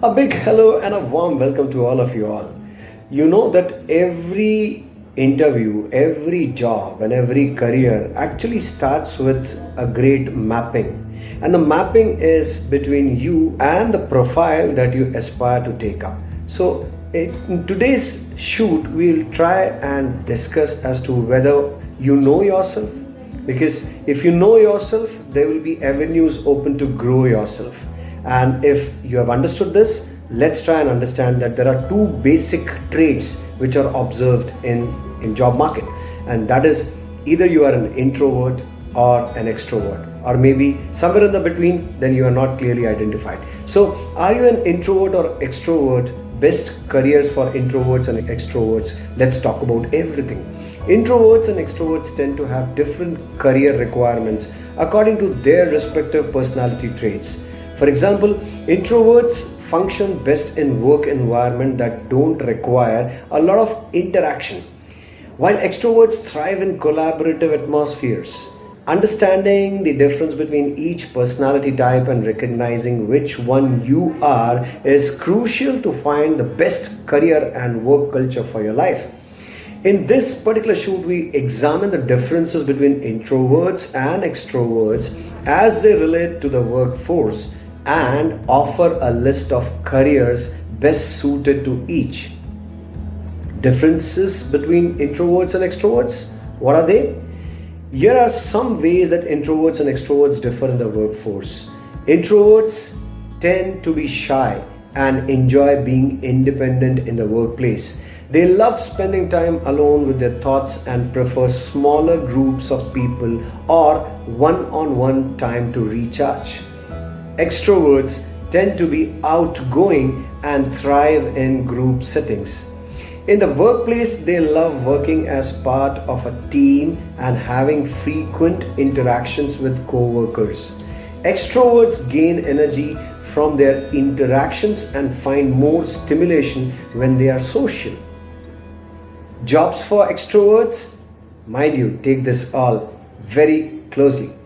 A big hello and a warm welcome to all of you all. You know that every interview, every job, and every career actually starts with a great mapping. And the mapping is between you and the profile that you aspire to take up. So, in today's shoot, we'll try and discuss as to whether you know yourself. Because if you know yourself, there will be avenues open to grow yourself and if you have understood this, let's try and understand that there are two basic traits which are observed in, in job market. And that is either you are an introvert or an extrovert or maybe somewhere in the between then you are not clearly identified. So are you an introvert or extrovert? Best careers for introverts and extroverts. Let's talk about everything. Introverts and extroverts tend to have different career requirements according to their respective personality traits for example, introverts function best in work environment that don't require a lot of interaction, while extroverts thrive in collaborative atmospheres. Understanding the difference between each personality type and recognizing which one you are is crucial to find the best career and work culture for your life. In this particular shoot, we examine the differences between introverts and extroverts as they relate to the workforce and offer a list of careers best suited to each. Differences between introverts and extroverts? What are they? Here are some ways that introverts and extroverts differ in the workforce. Introverts tend to be shy and enjoy being independent in the workplace. They love spending time alone with their thoughts and prefer smaller groups of people or one on one time to recharge. Extroverts tend to be outgoing and thrive in group settings. In the workplace, they love working as part of a team and having frequent interactions with co-workers. Extroverts gain energy from their interactions and find more stimulation when they are social. Jobs for extroverts? Mind you, take this all very closely.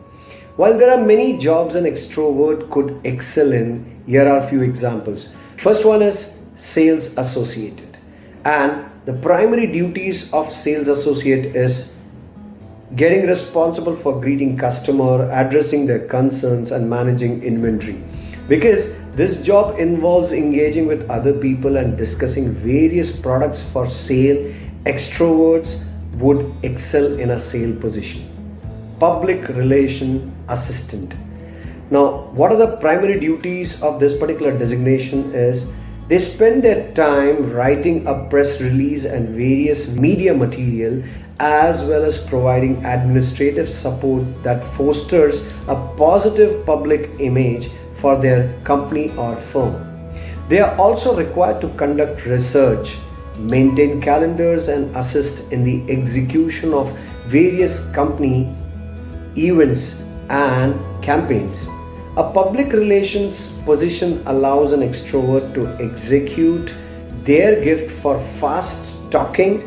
While there are many jobs an extrovert could excel in, here are a few examples. First one is sales associated. And the primary duties of sales associate is getting responsible for greeting customer, addressing their concerns and managing inventory. Because this job involves engaging with other people and discussing various products for sale, extroverts would excel in a sale position public relation assistant. Now, what are the primary duties of this particular designation is they spend their time writing a press release and various media material as well as providing administrative support that fosters a positive public image for their company or firm. They are also required to conduct research, maintain calendars and assist in the execution of various company events, and campaigns. A public relations position allows an extrovert to execute their gift for fast talking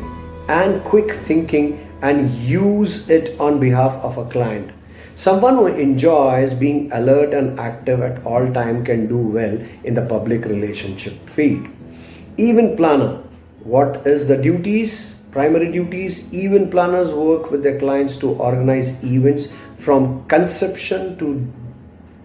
and quick thinking and use it on behalf of a client. Someone who enjoys being alert and active at all time can do well in the public relationship field. Even planner. What is the duties? Primary duties even planners work with their clients to organize events from conception to,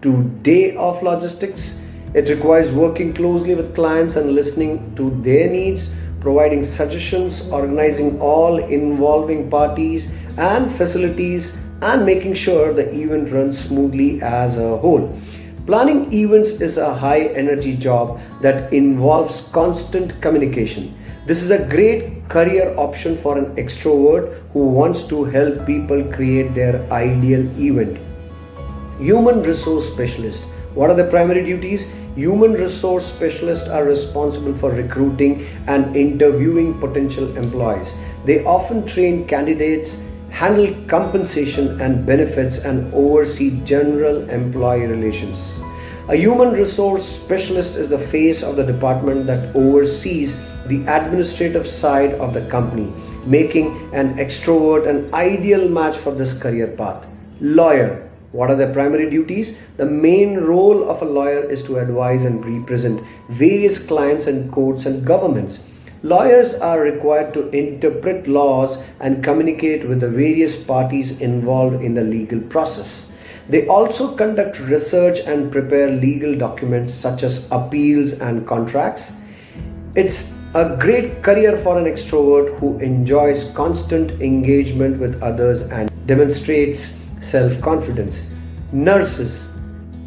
to day of logistics. It requires working closely with clients and listening to their needs, providing suggestions, organizing all involving parties and facilities, and making sure the event runs smoothly as a whole. Planning events is a high energy job that involves constant communication. This is a great career option for an extrovert who wants to help people create their ideal event. Human resource specialist. What are the primary duties? Human resource specialists are responsible for recruiting and interviewing potential employees. They often train candidates, handle compensation and benefits, and oversee general employee relations. A human resource specialist is the face of the department that oversees the administrative side of the company, making an extrovert an ideal match for this career path. Lawyer. What are their primary duties? The main role of a lawyer is to advise and represent various clients and courts and governments. Lawyers are required to interpret laws and communicate with the various parties involved in the legal process. They also conduct research and prepare legal documents such as appeals and contracts. It's a great career for an extrovert who enjoys constant engagement with others and demonstrates self confidence. Nurses.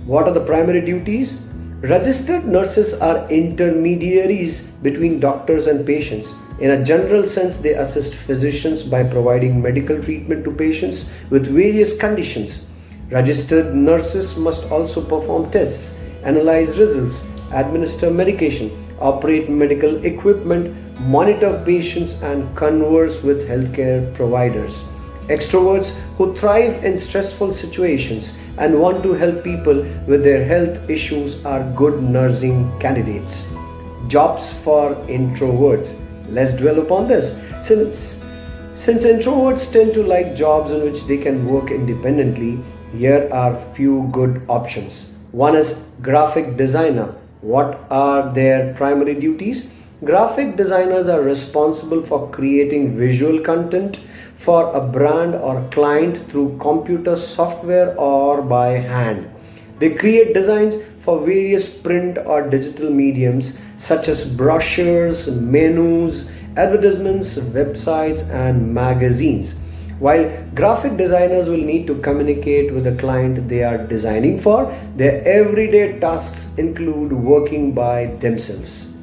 What are the primary duties? Registered nurses are intermediaries between doctors and patients. In a general sense, they assist physicians by providing medical treatment to patients with various conditions. Registered nurses must also perform tests, analyze results, administer medication, operate medical equipment, monitor patients, and converse with healthcare providers. Extroverts who thrive in stressful situations and want to help people with their health issues are good nursing candidates. Jobs for introverts. Let's dwell upon this. Since, since introverts tend to like jobs in which they can work independently, here are few good options. One is graphic designer. What are their primary duties? Graphic designers are responsible for creating visual content for a brand or client through computer software or by hand. They create designs for various print or digital mediums such as brochures, menus, advertisements, websites, and magazines. While graphic designers will need to communicate with the client they are designing for, their everyday tasks include working by themselves.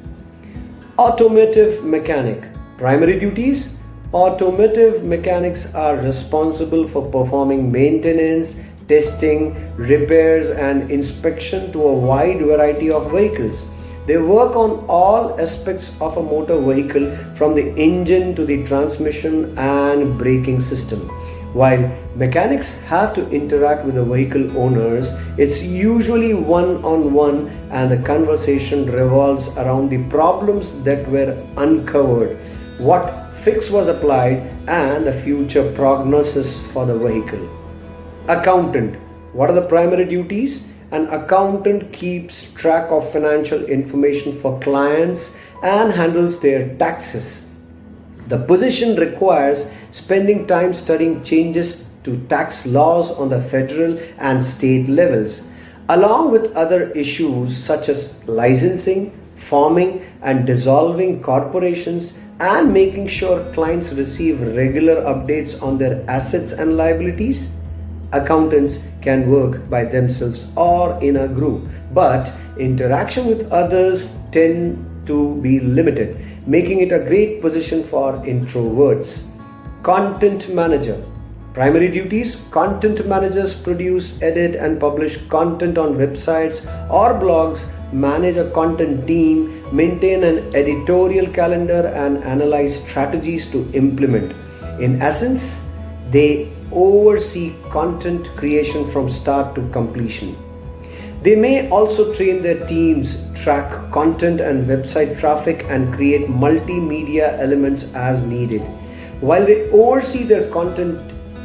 Automotive mechanic. Primary duties Automotive mechanics are responsible for performing maintenance, testing, repairs, and inspection to a wide variety of vehicles. They work on all aspects of a motor vehicle from the engine to the transmission and braking system. While mechanics have to interact with the vehicle owners, it's usually one on one and the conversation revolves around the problems that were uncovered. What fix was applied and a future prognosis for the vehicle. Accountant. What are the primary duties? An accountant keeps track of financial information for clients and handles their taxes. The position requires spending time studying changes to tax laws on the federal and state levels, along with other issues such as licensing, forming and dissolving corporations and making sure clients receive regular updates on their assets and liabilities. Accountants can work by themselves or in a group, but interaction with others tend to be limited, making it a great position for introverts. Content manager. Primary duties Content managers produce, edit, and publish content on websites or blogs manage a content team, maintain an editorial calendar, and analyze strategies to implement. In essence, they oversee content creation from start to completion. They may also train their teams, track content and website traffic, and create multimedia elements as needed. While they oversee their content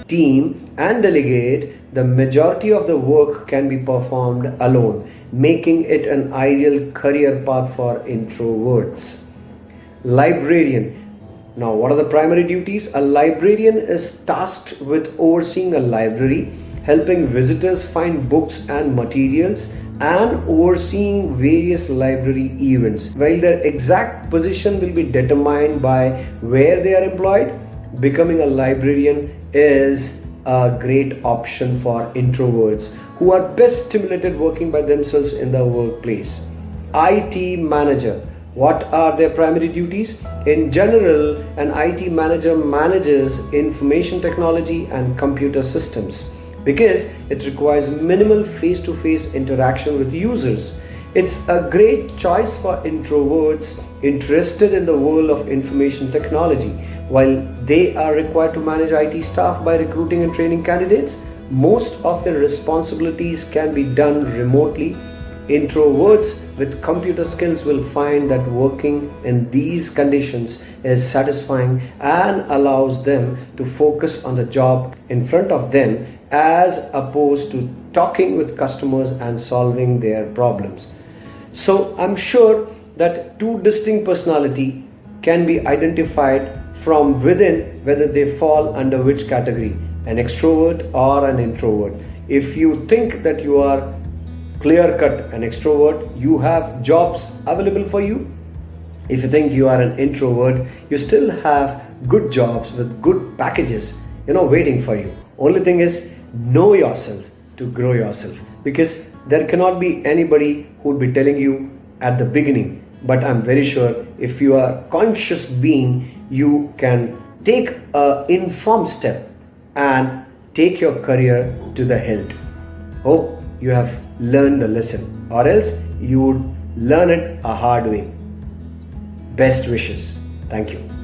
team and delegate, the majority of the work can be performed alone making it an ideal career path for introverts. Librarian. Now, what are the primary duties? A librarian is tasked with overseeing a library, helping visitors find books and materials, and overseeing various library events. While their exact position will be determined by where they are employed, becoming a librarian is a great option for introverts who are best stimulated working by themselves in the workplace. IT manager. What are their primary duties? In general, an IT manager manages information technology and computer systems because it requires minimal face to face interaction with users. It's a great choice for introverts interested in the world of information technology. While they are required to manage IT staff by recruiting and training candidates, most of their responsibilities can be done remotely Introverts with computer skills will find that working in these conditions is satisfying and allows them to focus on the job in front of them as opposed to talking with customers and solving their problems. So I'm sure that two distinct personality can be identified from within whether they fall under which category an extrovert or an introvert if you think that you are clear cut an extrovert you have jobs available for you. If you think you are an introvert you still have good jobs with good packages you know waiting for you. Only thing is know yourself to grow yourself because there cannot be anybody who would be telling you at the beginning. But i'm very sure if you are conscious being you can take a informed step and take your career to the health oh, hope you have learned the lesson or else you would learn it a hard way. Best wishes. Thank you